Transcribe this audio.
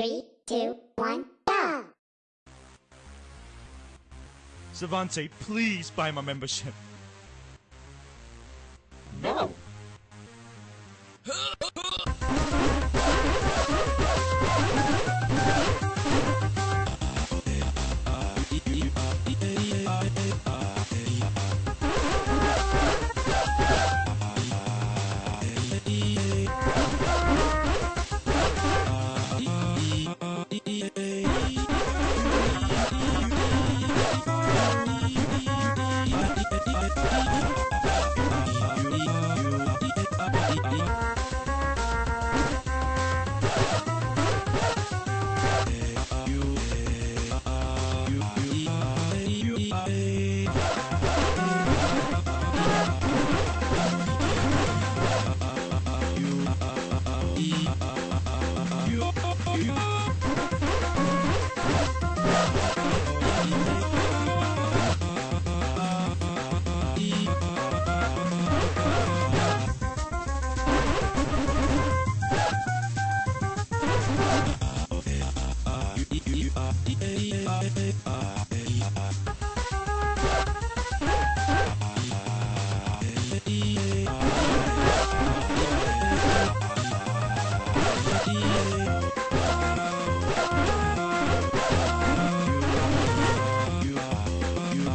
Three, two, one, go! Savante, please buy my membership. No. Uh,